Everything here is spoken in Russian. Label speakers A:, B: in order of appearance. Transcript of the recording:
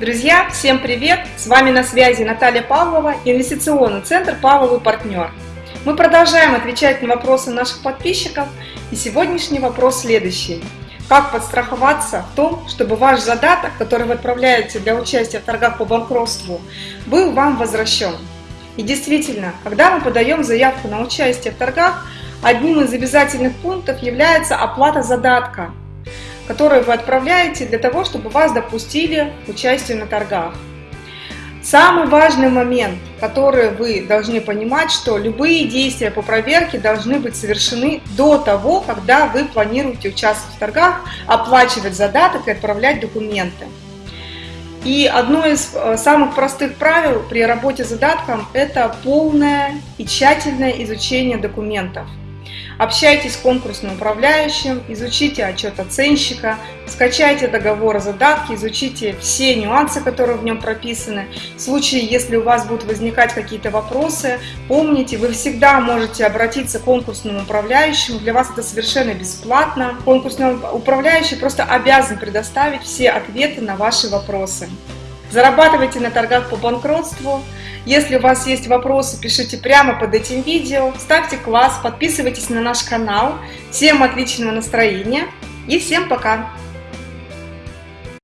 A: Друзья, всем привет! С вами на связи Наталья Павлова, инвестиционный центр «Павловый партнер». Мы продолжаем отвечать на вопросы наших подписчиков, и сегодняшний вопрос следующий. Как подстраховаться в том, чтобы ваш задаток, который вы отправляете для участия в торгах по банкротству, был вам возвращен? И действительно, когда мы подаем заявку на участие в торгах, одним из обязательных пунктов является оплата задатка, которую вы отправляете для того, чтобы вас допустили к участию на торгах. Самый важный момент, который вы должны понимать, что любые действия по проверке должны быть совершены до того, когда вы планируете участвовать в торгах, оплачивать задаток и отправлять документы. И одно из э, самых простых правил при работе с задатком – это полное и тщательное изучение документов – Общайтесь с конкурсным управляющим, изучите отчет оценщика, скачайте договор о задатке, изучите все нюансы, которые в нем прописаны. В случае, если у вас будут возникать какие-то вопросы, помните, вы всегда можете обратиться к конкурсному управляющему, для вас это совершенно бесплатно. Конкурсный управляющий просто обязан предоставить все ответы на ваши вопросы. Зарабатывайте на торгах по банкротству. Если у вас есть вопросы, пишите прямо под этим видео. Ставьте класс, подписывайтесь на наш канал. Всем отличного настроения и всем пока!